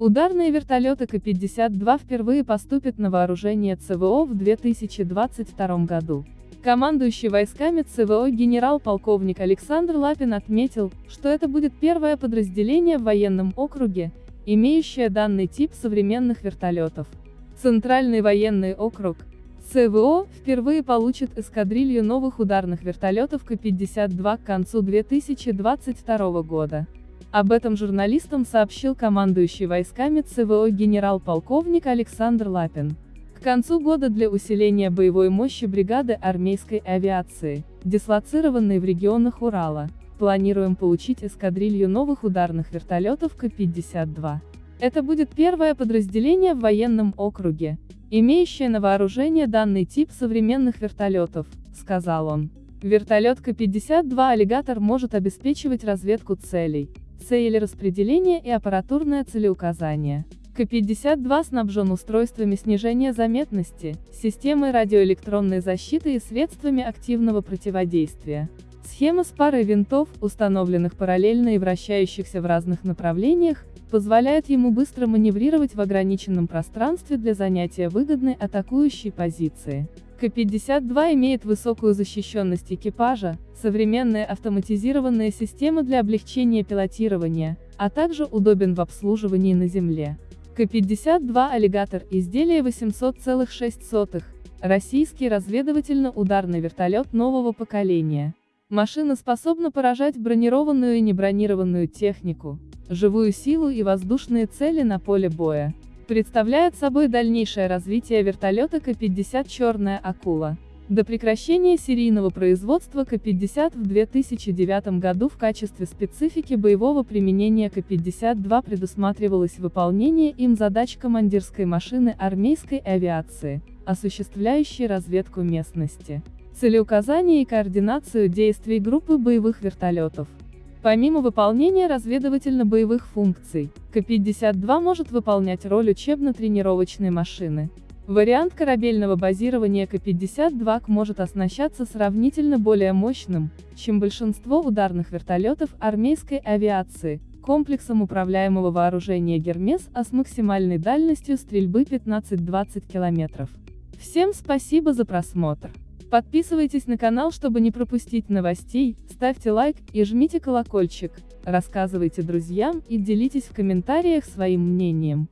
Ударные вертолеты К-52 впервые поступят на вооружение ЦВО в 2022 году. Командующий войсками ЦВО генерал-полковник Александр Лапин отметил, что это будет первое подразделение в военном округе, имеющее данный тип современных вертолетов. Центральный военный округ, ЦВО, впервые получит эскадрилью новых ударных вертолетов К-52 к концу 2022 года. Об этом журналистам сообщил командующий войсками ЦВО генерал-полковник Александр Лапин. К концу года для усиления боевой мощи бригады армейской авиации, дислоцированной в регионах Урала, планируем получить эскадрилью новых ударных вертолетов К-52. Это будет первое подразделение в военном округе, имеющее на вооружение данный тип современных вертолетов, сказал он. Вертолет К-52 «Аллигатор» может обеспечивать разведку целей, цели распределения и аппаратурное целеуказание. К-52 снабжен устройствами снижения заметности, системой радиоэлектронной защиты и средствами активного противодействия. Схема с парой винтов, установленных параллельно и вращающихся в разных направлениях, позволяет ему быстро маневрировать в ограниченном пространстве для занятия выгодной атакующей позиции. К-52 имеет высокую защищенность экипажа, современные автоматизированные системы для облегчения пилотирования, а также удобен в обслуживании на земле. К-52 «Аллигатор» изделие 800,6, российский разведывательно-ударный вертолет нового поколения. Машина способна поражать бронированную и небронированную технику, живую силу и воздушные цели на поле боя представляет собой дальнейшее развитие вертолета К-50 «Черная акула». До прекращения серийного производства К-50 в 2009 году в качестве специфики боевого применения К-52 предусматривалось выполнение им задач командирской машины армейской авиации, осуществляющей разведку местности, целеуказание и координацию действий группы боевых вертолетов. Помимо выполнения разведывательно-боевых функций, К-52 может выполнять роль учебно-тренировочной машины. Вариант корабельного базирования К-52 может оснащаться сравнительно более мощным, чем большинство ударных вертолетов армейской авиации, комплексом управляемого вооружения «Гермес» а с максимальной дальностью стрельбы 15-20 км. Всем спасибо за просмотр. Подписывайтесь на канал, чтобы не пропустить новостей, ставьте лайк и жмите колокольчик, рассказывайте друзьям и делитесь в комментариях своим мнением.